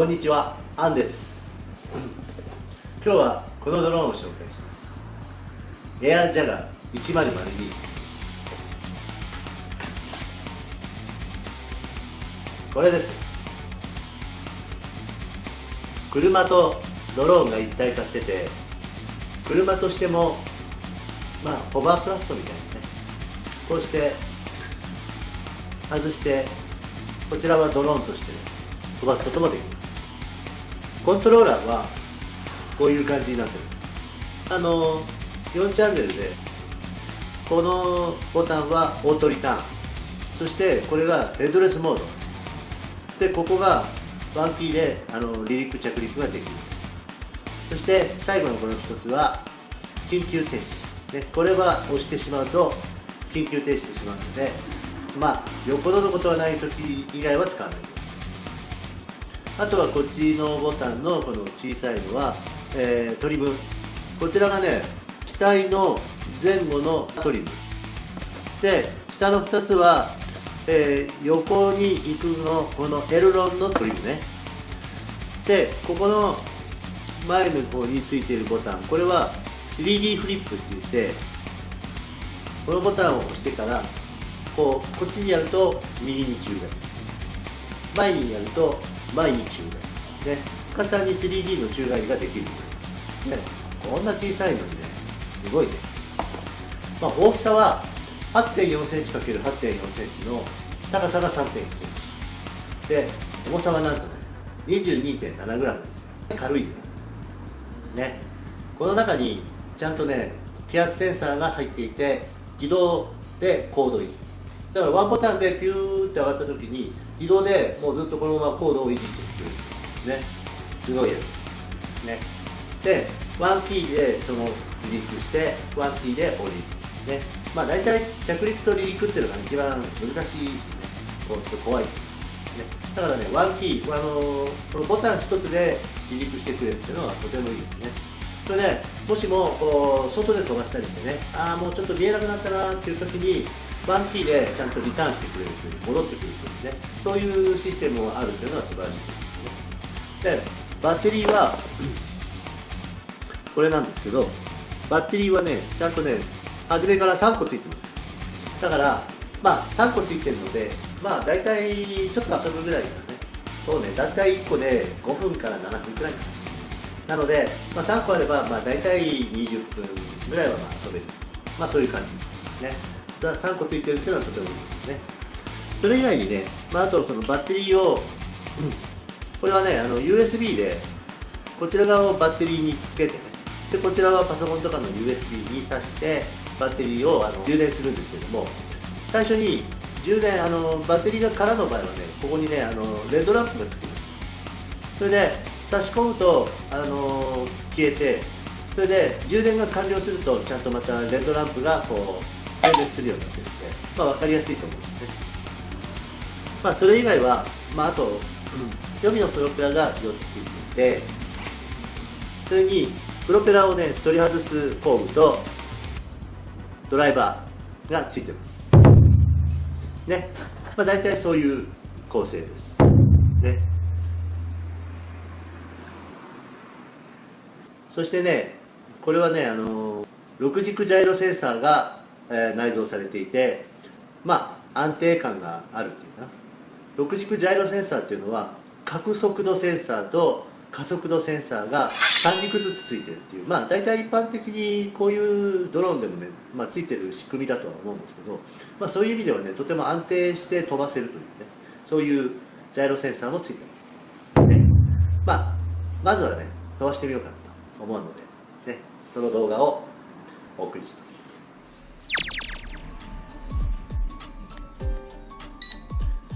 こんにちはアンです。今日はこのドローンを紹介します。エアジャガー1002これです。車とドローンが一体化してて車としてもまあホバークラフトみたいなね。こうして外してこちらはドローンとして、飛ばすこともできます。コントローラーはこういう感じになってます。あの4チャンネルでこのボタンはオートリターン。そしてこれがヘッドレスモード。でここがワンキーであの離陸着陸ができる。そして最後のこの一つは緊急停止、ね、これは押してしまうと緊急停止してしまうのでまあよっぽどのことはない時以外は使わないと。思いますあとはこっちのボタンのこの小さいのは、えー、トリムこちらがね機体の前後のトリム。で下の2つは、えー、横に行くのこのエルロンのトリムね。でここの前の方についているボタン。これは 3D フリップって言ってこのボタンを押してからこうこっちにやると右に宙返り前にやると前に宙返りね。簡単に 3D の宙返りができる。ね。こんな小さいのにね。すごいね。まあ大きさは8 4センチ ×8 4センチの高さが3 1センチ。で重さはなんとね 22.7g ですよ。軽いねね。この中にちゃんとね気圧センサーが入っていて自動で高度維持だからワンボタンでピューって上がった時に自動でもうずっとこのまま高度を維持してくれる。ね。すごいやつね。でワンキーでその離陸してワンキーで降りる。ね。まあ大体着陸と離陸っていうのが一番難しいですね。こうちょっと怖い、ね、だからねワンキーあのこのボタン一つで離陸してくれるっていうのはとてもいいですね。それでもしもこう外で飛ばしたりしてねああもうちょっと見えなくなったなっていう時にワンキーでちゃんとリターンしてくれるという戻ってくるというね。そういうシステムがあるというのは素晴らしい。ですねでバッテリーはこれなんですけどバッテリーはねちゃんとね初めから3個ついてます。だからまあ3個ついてるのでまあ大体ちょっと遊ぶぐらいだね。そうね大体1個で5分から7分くらいかな。なので、まあ、3個あればまあ大体20分ぐらいはまあ遊べる。まあそういう感じですね。3個ついてるっていうのはとてもいいですね。それ以外にね、まあ、あとそのバッテリーを、これはねあの USB でこちら側をバッテリーにつけてねでこちらはパソコンとかの USB に挿してバッテリーをあの充電するんですけども最初に充電あのバッテリーが空の場合はねここにねあのレッドランプがつきます。それで差し込むとあの消えてそれで充電が完了するとちゃんとまたレッドランプがこう点滅するようになってるんで、まあ、分かりやすいと思うんですね。まあそれ以外は、まあ、あと、うん、予備のプロペラが4つついていてそれにプロペラをね取り外す工具とドライバーがついてます。ね。まあ大体そういう構成です。ね。そしてねこれはねあの6軸ジャイロセンサーがえー、内蔵されていてまあ安定感があるっていうか6軸ジャイロセンサーっていうのは角速度センサーと加速度センサーが3軸ずつついてるっていう。まあ大体一般的にこういうドローンでもね、まあ、ついてる仕組みだとは思うんですけど、まあ、そういう意味ではねとても安定して飛ばせるというねそういうジャイロセンサーもついてます、ね。まあ、まずはね飛ばしてみようかなと思うので、ね、その動画をお送りします。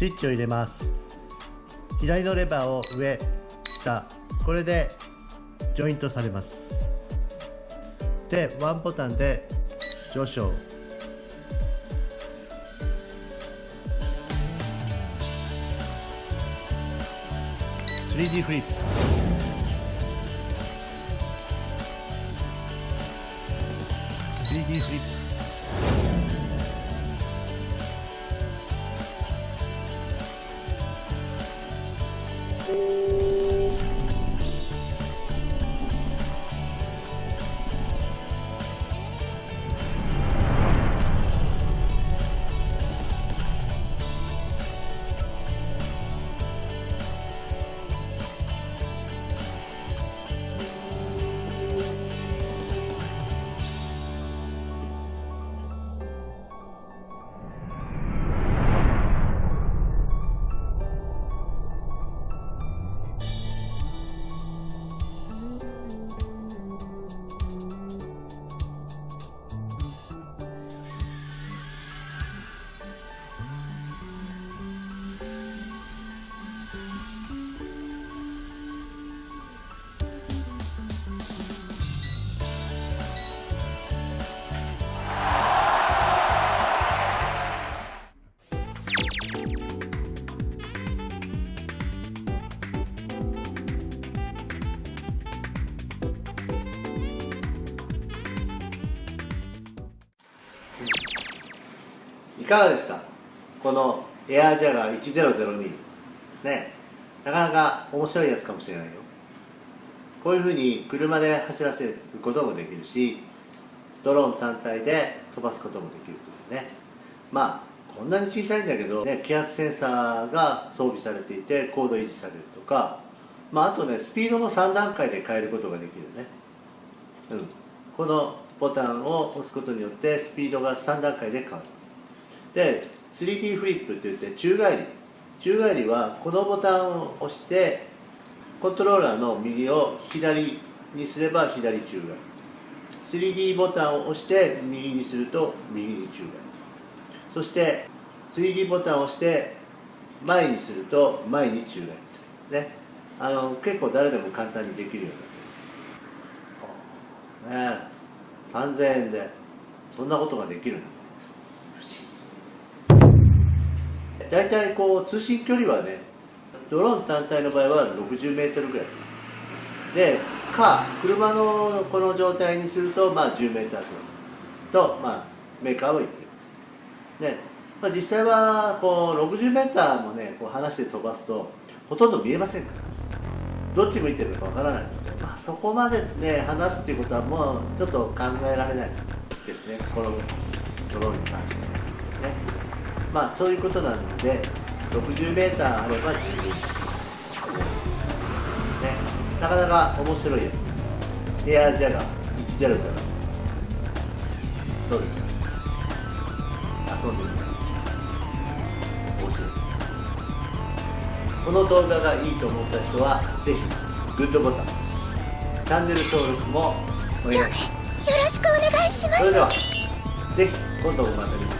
スイッチを入れます。左のレバーを上下これでジョイントされます。でワンボタンで上昇。3D フリップ。3 d フリップ。かがですか？このエアージャガー1002ね。なかなか面白いやつかもしれないよ。こういうふうに車で走らせることもできるしドローン単体で飛ばすこともできるというね。まあこんなに小さいんだけど、ね、気圧センサーが装備されていて高度維持されるとか、まあ、あとねスピードも3段階で変えることができるね、うん、このボタンを押すことによってスピードが3段階で変わりますで 3D フリップっていって宙返り。宙返りはこのボタンを押してコントローラーの右を左にすれば左宙返り。3D ボタンを押して右にすると右に宙返り。そして 3D ボタンを押して前にすると前に宙返り。ね。あの結構誰でも簡単にできるようになってます。ね。3000円でそんなことができるんて大体こう通信距離はねドローン単体の場合は 60m ぐらい。でか車のこの状態にするとまあ 10m と、まあ、メーカーは言っています。ね。まあ、実際はこう 60m もねこう離して飛ばすとほとんど見えませんから。どっち向いてるかわからないので、まあ、そこまでね離すっていうことはもうちょっと考えられないですね。このドローンに関しては。ね。まあそういうことなので 60m あれば十分ね。なかなか面白いやつ。エアジャガー100どうですか？遊んでみた面白い。この動画がいいと思った人はぜひグッドボタン。チャンネル登録もお願いします。よろしくお願いします。それではぜひ今度もまた見て